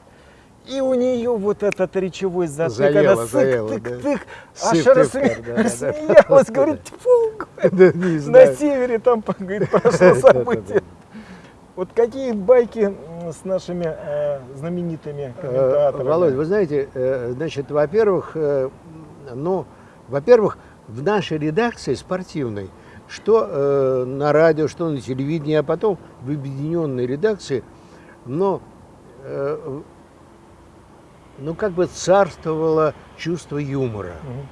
И у нее вот этот речевой затык, заело, она сык-тык-тык, аж рассме... да, рассмеялась, да, говорит, тьфу, да, на севере там говорит, прошло событие. Вот какие байки с нашими э, знаменитыми э, комментаторами? Володь, вы знаете, э, значит, во-первых, э, ну, во-первых, в нашей редакции спортивной, что э, на радио, что на телевидении, а потом в объединенной редакции, но э, ну как бы царствовало чувство юмора. Угу.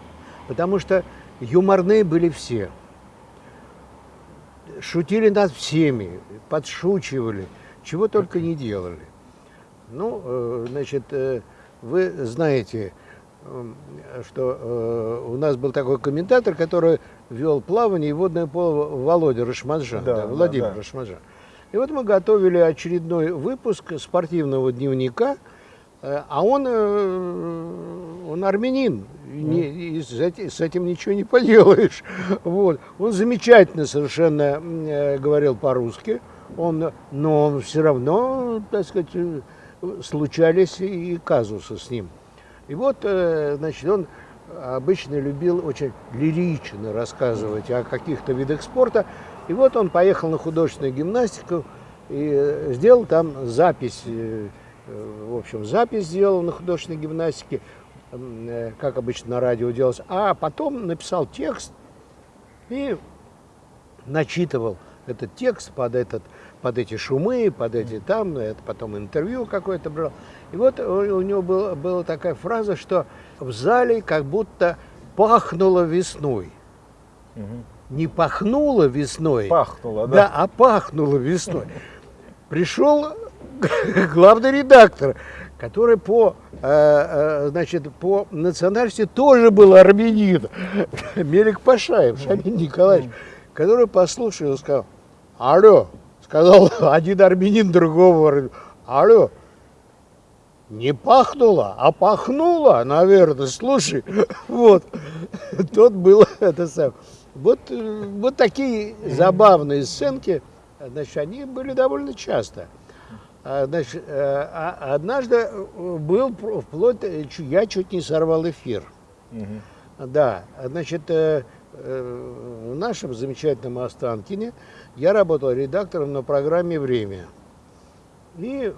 Потому что юморные были все. Шутили над всеми, подшучивали, чего только не делали. Ну, э, значит, э, вы знаете, что э, у нас был такой комментатор, который вел плавание и водное поло Володя Рашмаджан, да, да, Владимир да, да. Рашмаджан. И вот мы готовили очередной выпуск спортивного дневника, а он, э, он армянин, не, и с этим ничего не поделаешь. Вот. Он замечательно совершенно э, говорил по-русски, он, но он все равно, так сказать, случались и казусы с ним. И вот, значит, он обычно любил очень лирично рассказывать о каких-то видах спорта. И вот он поехал на художественную гимнастику и сделал там запись, э, в общем, запись сделал на художественной гимнастике, э, как обычно на радио делалось, а потом написал текст и начитывал этот текст под, этот, под эти шумы, под эти там, это потом интервью какое-то брал. И вот у него был, была такая фраза, что в зале как будто пахнуло весной. Угу не пахнуло весной. Пахнуло, да? Да, а пахнуло весной. Пришел главный редактор, который по, э, э, значит, по национальности тоже был армянин, Мелик Пашаев, Шамин Николаевич, который послушал и сказал, алло, сказал один армянин другого, алло, не пахнуло, а пахнуло, наверное, слушай, вот, тот был, это сам. Вот, э, вот такие забавные сценки, значит, они были довольно часто. А, значит, э, а однажды э, был вплоть, я чуть не сорвал эфир. Угу. Да, значит, в нашем замечательном Останкине я работал редактором на программе «Время». И,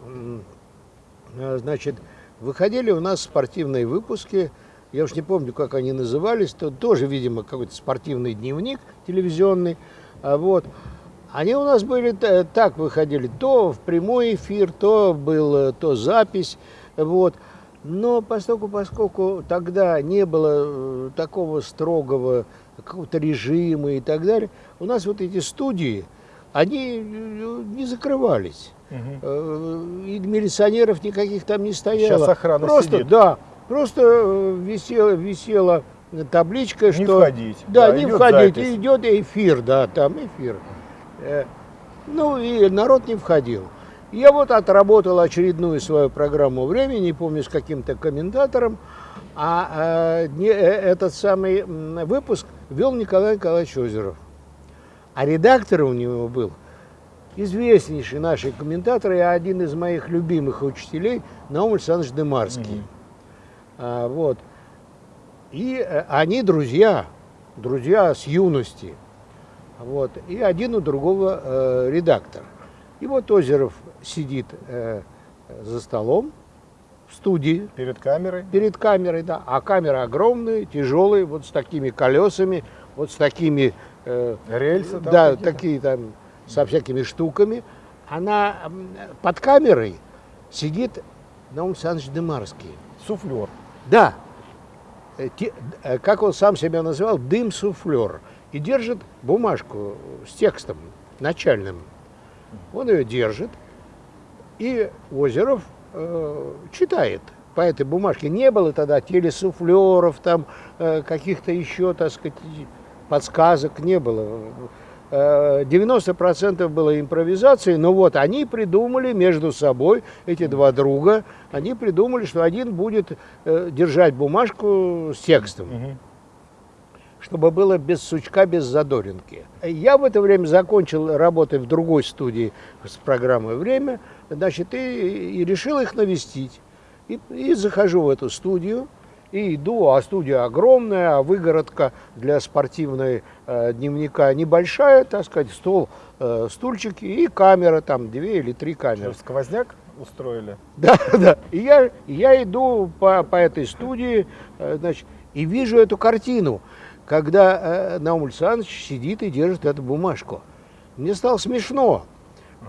значит, выходили у нас спортивные выпуски – я уж не помню, как они назывались, то тоже, видимо, какой-то спортивный дневник телевизионный, а вот. Они у нас были так выходили, то в прямой эфир, то был, то запись, вот. Но поскольку, поскольку тогда не было э, такого строгого какого-то режима и так далее, у нас вот эти студии, они э, не закрывались. Угу. И милиционеров никаких там не стояло. Сейчас охрана Просто, сидит. Да, Просто э, висела, висела табличка, не что... входить. Да, да не входить. Запись. Идет эфир, да, там эфир. Э, ну и народ не входил. Я вот отработал очередную свою программу времени, не помню с каким-то комментатором, а, а не, этот самый выпуск вел Николай Николаевич Озеров. А редактор у него был известнейший наш комментатор и один из моих любимых учителей Наум Александрович Демарский. Mm-hmm. А, вот. И э, они друзья, друзья с юности. Вот. И один у другого э, редактор. И вот Озеров сидит э, за столом в студии. Перед камерой? Перед камерой, да. А камера огромная, тяжелая, вот с такими колесами, вот с такими... Э, Рельсы там Да, такие там, со всякими штуками. Она под камерой сидит Наум Александрович Демарский. Суфлер. Да, э, э, как он сам себя называл, дым-суфлер. И держит бумажку с текстом начальным. Он ее держит, и Озеров э, читает по этой бумажке. Не было тогда телесуфлеров, там э, каких-то еще, так сказать, подсказок не было. 90% было импровизации, но вот они придумали между собой, эти два друга, они придумали, что один будет э, держать бумажку с текстом. Чтобы было без сучка, без задоринки. Я в это время закончил работать в другой студии с программой «Время», значит, и, и решил их навестить. И, и захожу в эту студию, и иду, а студия огромная, а выгородка для спортивной э, дневника небольшая, так сказать, стол, э, стульчики и камера, там две или три камеры. Что, сквозняк устроили? Да, да. И я, я иду по, по этой студии, э, значит, и вижу эту картину, когда э, Наум Александрович сидит и держит эту бумажку. Мне стало смешно.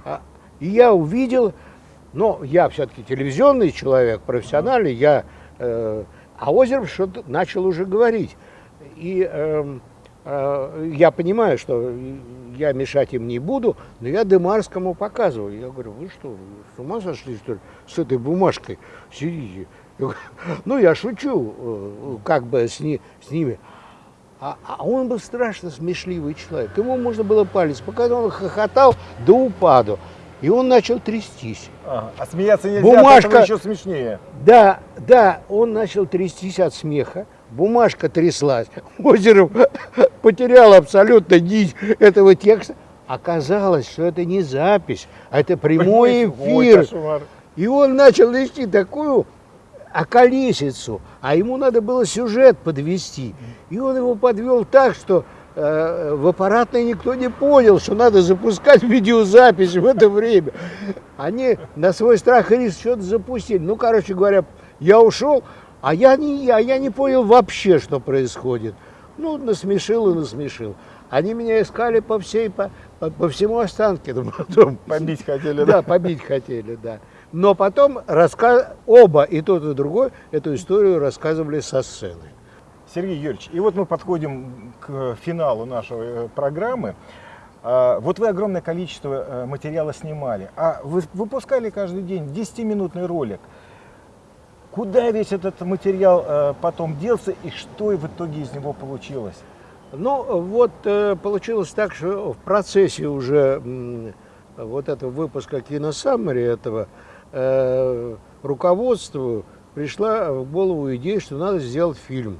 А, и я увидел, но я все-таки телевизионный человек, профессиональный, я... Э, а Озеров что-то начал уже говорить. И э, э, я понимаю, что я мешать им не буду, но я Демарскому показываю. Я говорю, вы что, с ума сошли, что ли, с этой бумажкой сидите? ну, я шучу, э, как бы с, ни, с ними. А, а он был страшно смешливый человек. Ему можно было палец показать, он хохотал до упаду. И он начал трястись. А, а смеяться нельзя, Бумажка... еще смешнее. Да, да, он начал трястись от смеха. Бумажка тряслась. Озеров потерял абсолютно нить этого текста. Оказалось, что это не запись, а это прямой эфир. И он начал нести такую околесицу, а ему надо было сюжет подвести. И он его подвел так, что э, в аппаратной никто не понял, что надо запускать видеозапись в это время. Они на свой страх и риск что-то запустили. Ну, короче говоря, я ушел, а я не, я, я не понял вообще, что происходит. Ну, насмешил и насмешил. Они меня искали по всей, по, по, по всему останке. Потом. Побить хотели, да? Да, побить хотели, да. Но потом рассказ... оба, и тот, и другой, эту историю рассказывали со сцены. Сергей Юрьевич, и вот мы подходим к финалу нашей э, программы. А, вот вы огромное количество э, материала снимали, а вы выпускали каждый день 10-минутный ролик. Куда весь этот материал э, потом делся и что в итоге из него получилось? Ну, вот получилось так, что в процессе уже вот этого выпуска киносаммари этого э, руководству пришла в голову идея, что надо сделать фильм.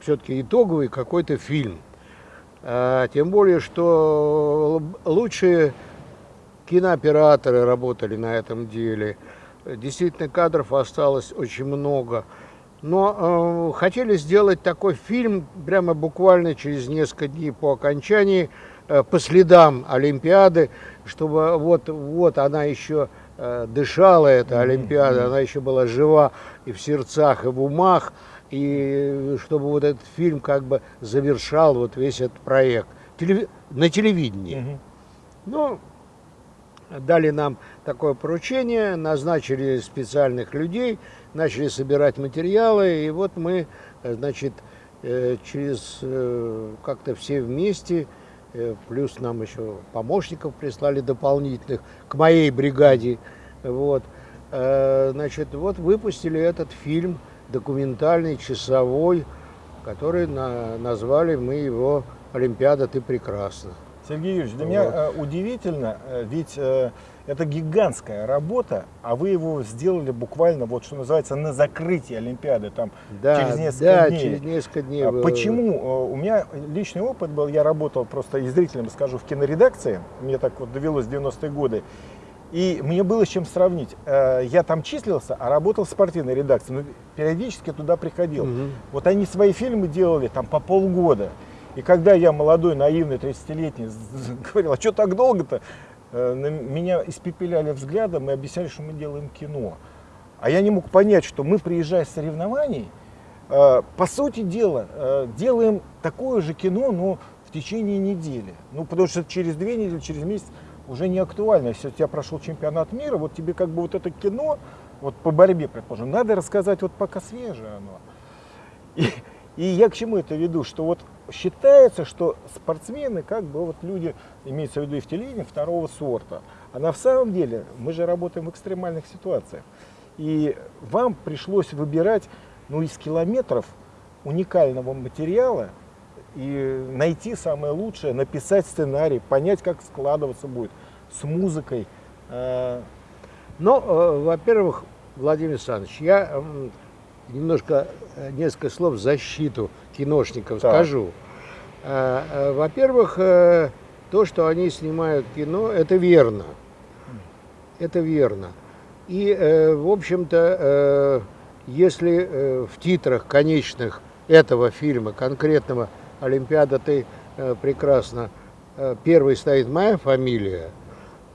Все-таки итоговый какой-то фильм. А, тем более, что лучшие кинооператоры работали на этом деле. Действительно, кадров осталось очень много. Но э, хотели сделать такой фильм прямо буквально через несколько дней по окончании, э, по следам Олимпиады, чтобы вот, вот она еще дышала эта Олимпиада, она еще была жива и в сердцах, и в умах, и чтобы вот этот фильм как бы завершал вот весь этот проект. Телев... на телевидении. Ну, дали нам такое поручение, назначили специальных людей, начали собирать материалы, и вот мы, э, значит, э, через как-то все вместе Э, плюс нам еще помощников прислали дополнительных к моей бригаде. Вот. Э, значит, вот выпустили этот фильм документальный, часовой, который на, назвали мы его «Олимпиада, ты прекрасна». Сергей Юрьевич, для вот. меня э, удивительно, ведь это гигантская работа, а вы его сделали буквально, вот что называется, на закрытии Олимпиады, там, да, через несколько да, дней. через несколько дней. А почему? Э, у меня личный опыт был, я работал просто и зрителям скажу, в киноредакции, мне так вот довелось в 90-е годы, и мне было с чем сравнить. Э, я там числился, а работал в спортивной редакции, но периодически туда приходил. Угу. Вот они свои фильмы делали там по полгода. И когда я молодой, наивный, 30-летний, говорил, а что так долго-то? Э, меня испепеляли взглядом и объясняли, что мы делаем кино. А я не мог понять, что мы, приезжая с соревнований, э, по сути дела, э, делаем такое же кино, но в течение недели. Ну, потому что через две недели, через месяц уже не актуально. Если у тебя прошел чемпионат мира, вот тебе как бы вот это кино, вот по борьбе, предположим, надо рассказать вот пока свежее оно. И, и я к чему это веду, что вот считается, что спортсмены как бы вот люди, имеется в виду и в телевидении, второго сорта. А на самом деле мы же работаем в экстремальных ситуациях. И вам пришлось выбирать ну, из километров уникального материала и найти самое лучшее, написать сценарий, понять, как складываться будет с музыкой. А, ну, э, во-первых, Владимир Александрович, я немножко, э, несколько слов в защиту киношников так. скажу. А, а, во-первых, э, то, что они снимают кино, это верно. Это верно. И, э, в общем-то, если в титрах конечных этого фильма, конкретного «Олимпиада, ты прекрасно», первой стоит моя фамилия,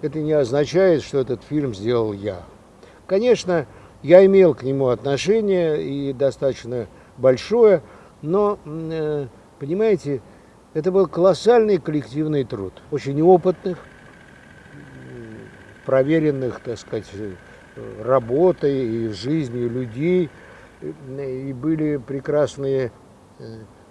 это не означает, что этот фильм сделал я. Конечно, я имел к нему отношение и достаточно большое, но, э, понимаете, это был колоссальный коллективный труд, очень опытных, проверенных, так сказать, работой и жизнью людей. И были прекрасные э,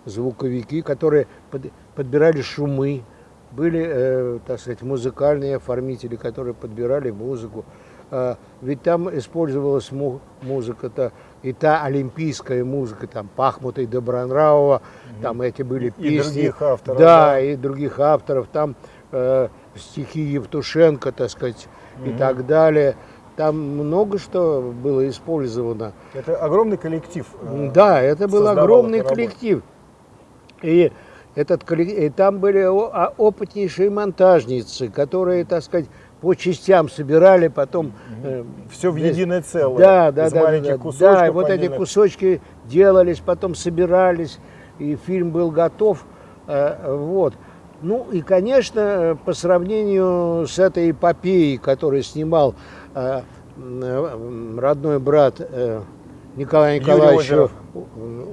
звуковики, которые под, подбирали шумы, были, э, так сказать, музыкальные оформители, которые подбирали музыку. Э, ведь там использовалась му музыка-то, и та олимпийская музыка, там, Пахмута и Добронравова, mm там эти были и песни. других авторов. Да, да, и других авторов. Там э, стихи Евтушенко, так сказать, mm и так далее. Там много что было использовано. Это огромный коллектив. Э, да, это был огромный коллектив. И этот и там были опытнейшие монтажницы, которые, так сказать, по частям собирали, потом... Э, Все в единое целое. Да, да, да. Да, да, вот эти кусочки делались, потом собирались, и фильм был готов. Э, вот. Ну и, конечно, по сравнению с этой эпопеей, которую снимал э, родной брат э, Николая Николаевича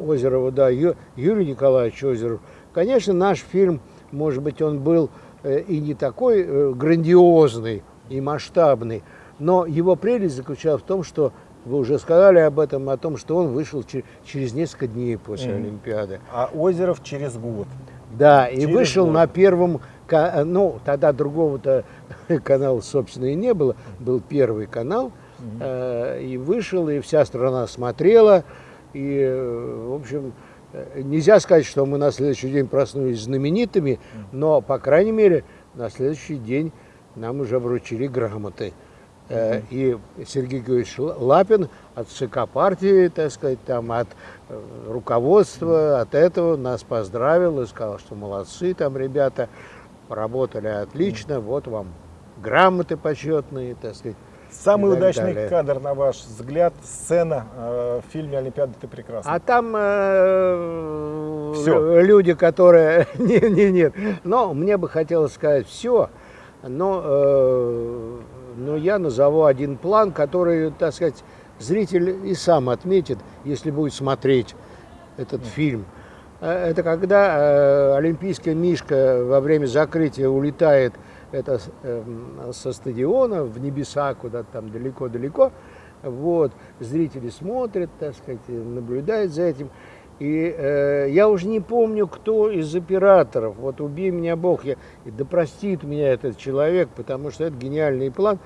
Озерова, да, Ю, Юрий Николаевич Озеров, Конечно, наш фильм, может быть, он был и не такой э, грандиозный и масштабный, но его прелесть заключалась в том, что вы уже сказали об этом, о том, что он вышел через несколько дней после mm. Олимпиады. А Озеров через год. Да, и через вышел год. на первом, ну, тогда другого-то канала, собственно, и не было, был первый канал, mm -hmm. и вышел, и вся страна смотрела, и, в общем, Э, нельзя сказать, что мы на следующий день проснулись знаменитыми, но, по крайней мере, на следующий день нам уже вручили грамоты. Э, и Сергей Георгиевич Лапин от ЦК партии, так сказать, там, от э, руководства, от этого нас поздравил и сказал, что молодцы там ребята, поработали отлично, вот вам грамоты почетные, так сказать. Самый удачный далее. кадр, на ваш взгляд, сцена э, в фильме «Олимпиада ты прекрасна». А там э, все. люди, которые... нет, нет, нет. Но мне бы хотелось сказать все, но, э, но я назову один план, который, так сказать, зритель и сам отметит, если будет смотреть этот mm. фильм. Э, это когда э, олимпийская мишка во время закрытия улетает это э, со стадиона в небеса, куда-то там далеко-далеко. Вот, зрители смотрят, так сказать, наблюдают за этим. И э, я уже не помню, кто из операторов, вот убей меня Бог, я, да простит меня этот человек, потому что это гениальный план.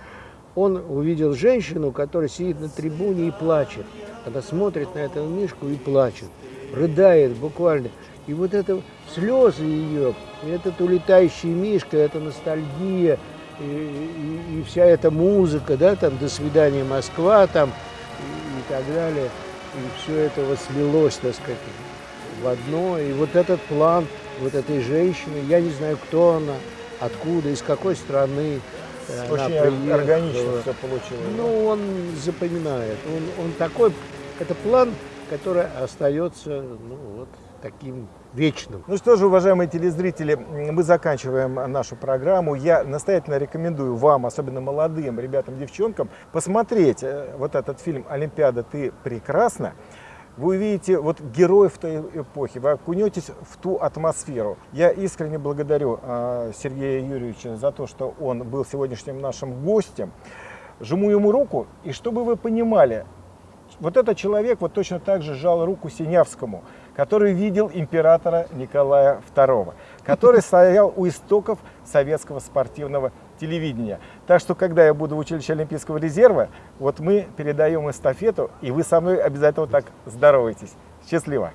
Он увидел женщину, которая сидит на трибуне и плачет. Она смотрит на эту мишку и плачет, рыдает буквально. И вот это слезы ее, этот улетающий мишка, это ностальгия, и, и, и вся эта музыка, да, там «До свидания, Москва», там, и, и так далее. И все это вот слилось, так сказать, в одно. И вот этот план вот этой женщины, я не знаю, кто она, откуда, из какой страны. Очень она приехала. органично все получилось. Ну, он запоминает. Он, он такой, это план, который остается, ну, вот, таким вечным. Ну что же, уважаемые телезрители, мы заканчиваем нашу программу. Я настоятельно рекомендую вам, особенно молодым ребятам, девчонкам, посмотреть э, вот этот фильм «Олимпиада, ты прекрасна». Вы увидите вот героев той эпохи, вы окунетесь в ту атмосферу. Я искренне благодарю э, Сергея Юрьевича за то, что он был сегодняшним нашим гостем. Жму ему руку, и чтобы вы понимали, вот этот человек вот точно так же жал руку Синявскому который видел императора Николая II, который стоял у истоков советского спортивного телевидения. Так что, когда я буду в училище Олимпийского резерва, вот мы передаем эстафету, и вы со мной обязательно так здороваетесь. Счастливо!